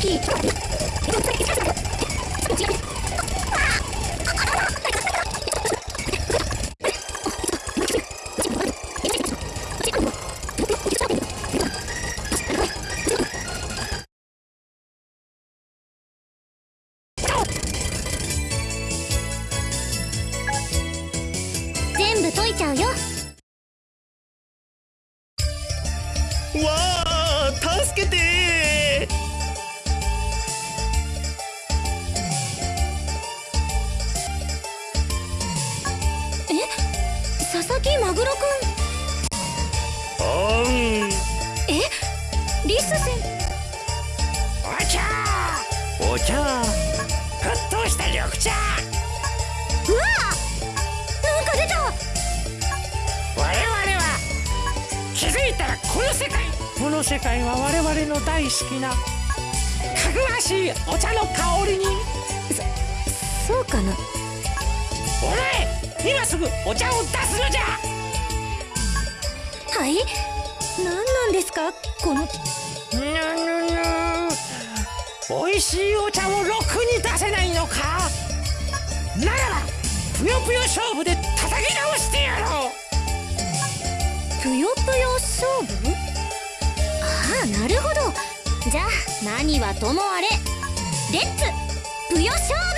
さっ佐々木マグロくん。おん。え？リス先。お茶。お茶。沸騰した緑茶。うわなんか出た。我々は気づいたらこの世界。この世界は我々の大好きな。かぐわしいお茶の香りに。そうかな。お前今すぐお茶を出すのじゃ。はい？何なんですか？このぬぬぬ美味しいお茶をろくに出せないのか？ならばぷよぷよ勝負で叩き直してやろう。ぷよぷよ勝負？ああなるほど。じゃあ何はともあれ。レッツぷよ勝負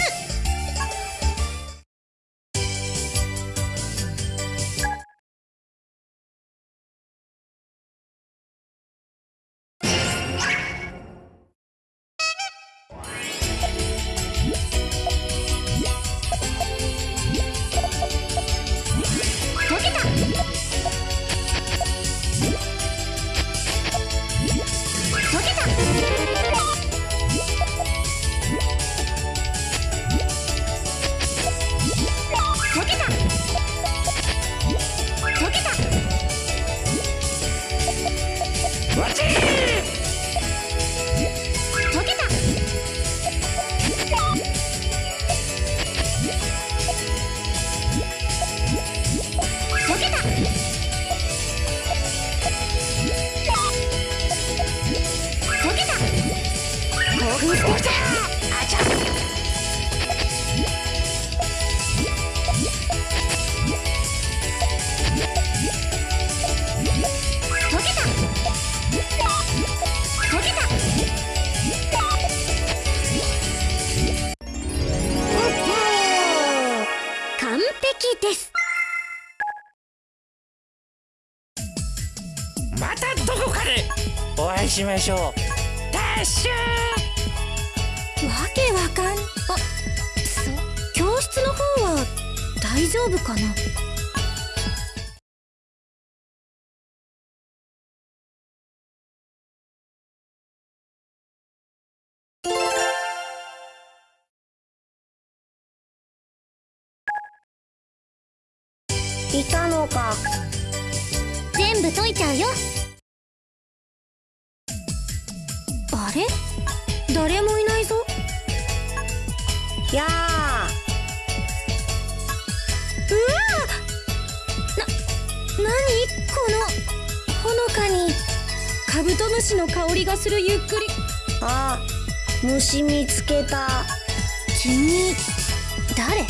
しましょう。ダッシュわけわかん。あそ教室の方は大丈夫かな？いたのか。全部解いちゃうよあれ？誰もいないぞ。やあ。うわな何？このほのかにカブトムシの香りがするゆっくり。あ虫見つけた。君誰？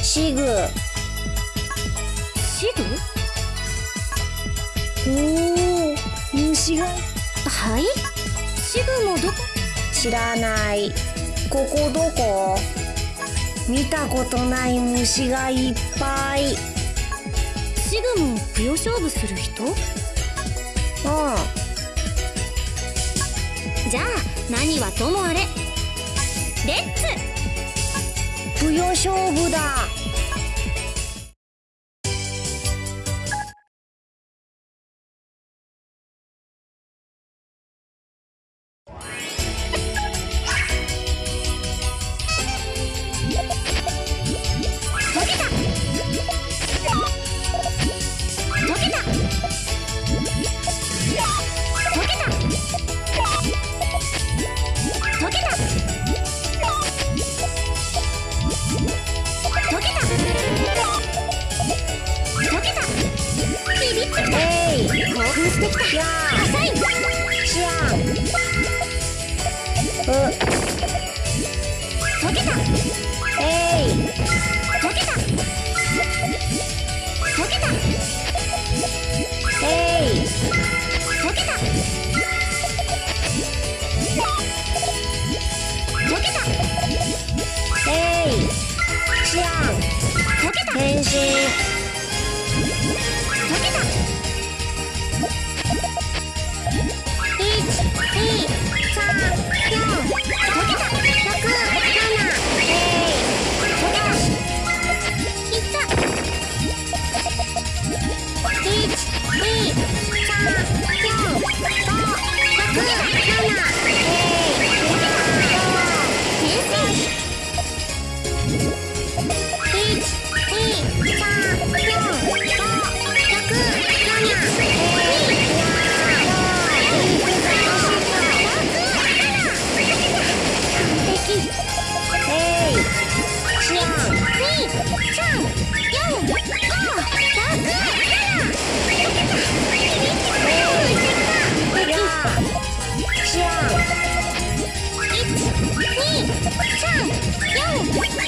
シグ。シグ？おお虫が。はいシグもどこ知らない。ここどこ？見たことない虫がいっぱい。うんシグもぷよ勝負する人？じゃあ何はともあれ？レッツ！ぷよ勝負だ 1, 2, 3, 4, 5, 6, 7, 8, 9, 10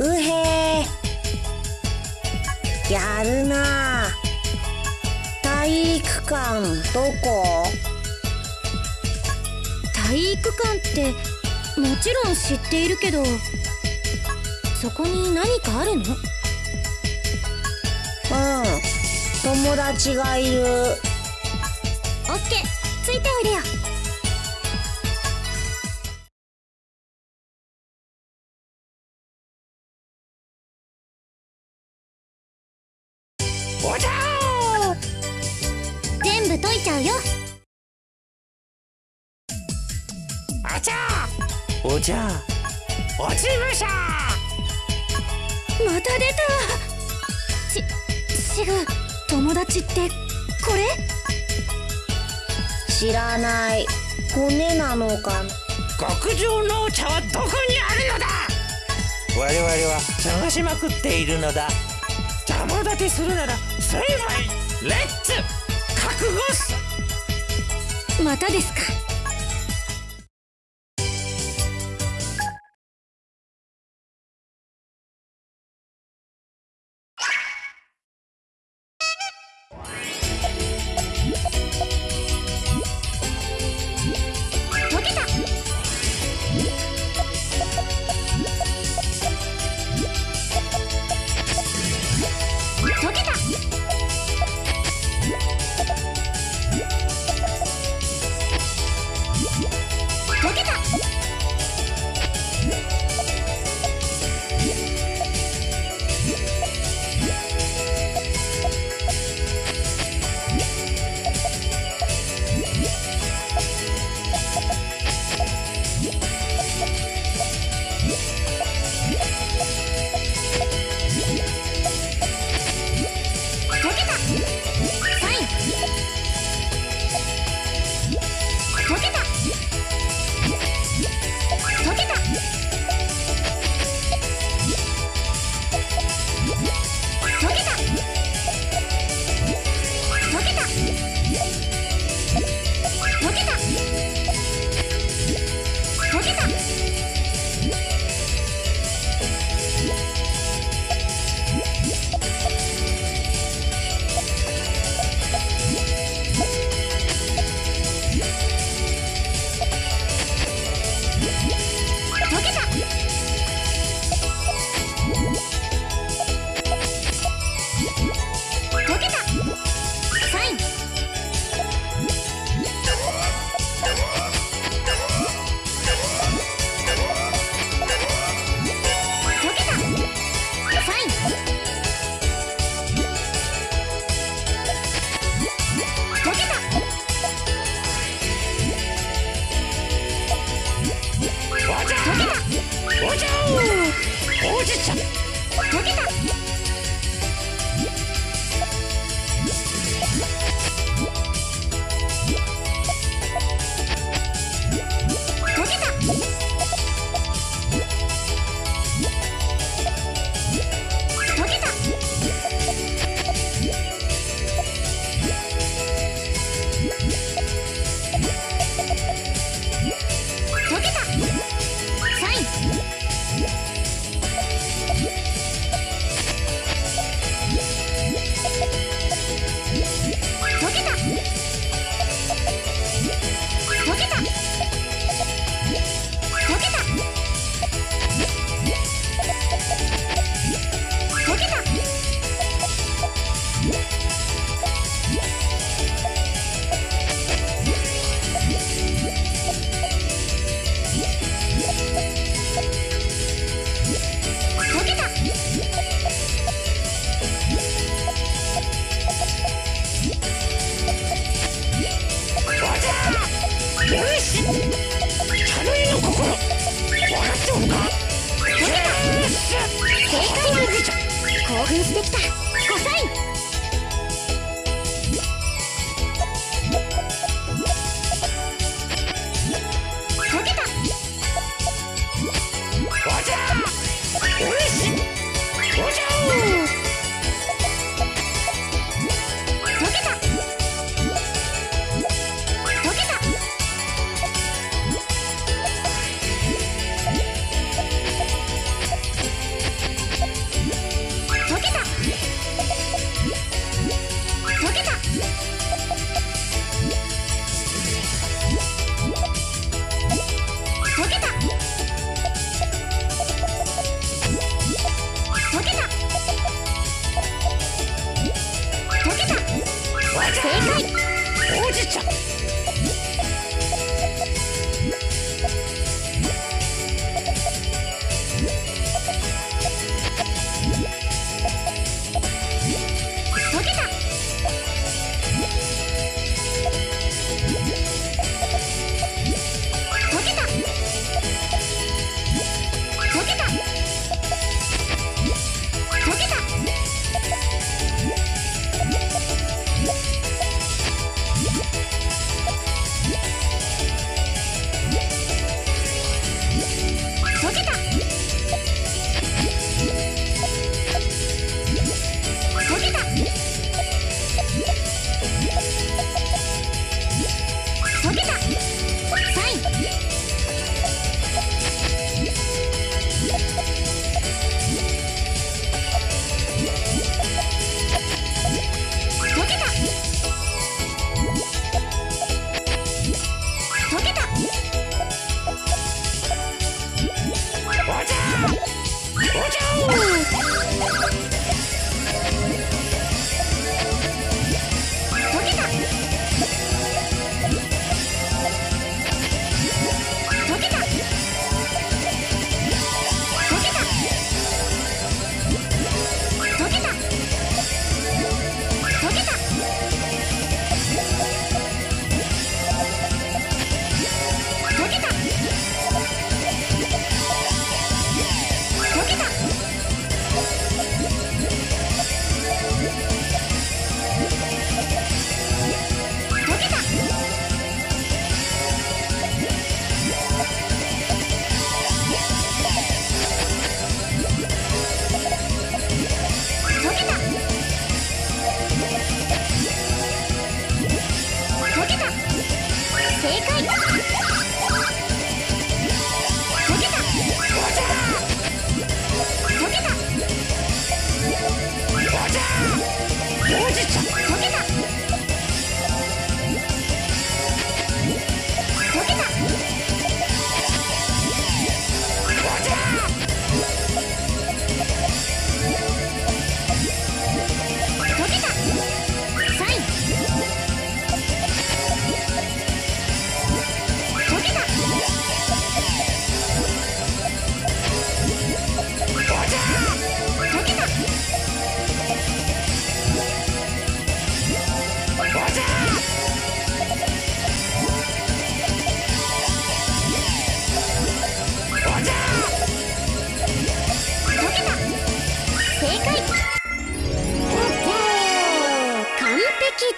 うへやるな。体育館どこ？体育館ってもちろん知っているけどそこに何かあるの？うん。友達がいる。オッケー。ついておいでよゃうよ。あちゃおじゃ落ちまた出た。ち友達ってこれ？知らない。骨なのか。な極上のお茶はどこにあるのだ。我々は探しまくっているのだ。邪魔立てするなら成敗レッツまたですか。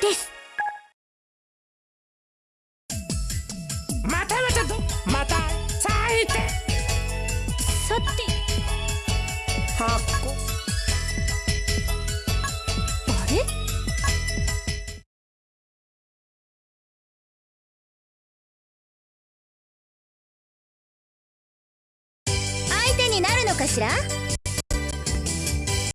です。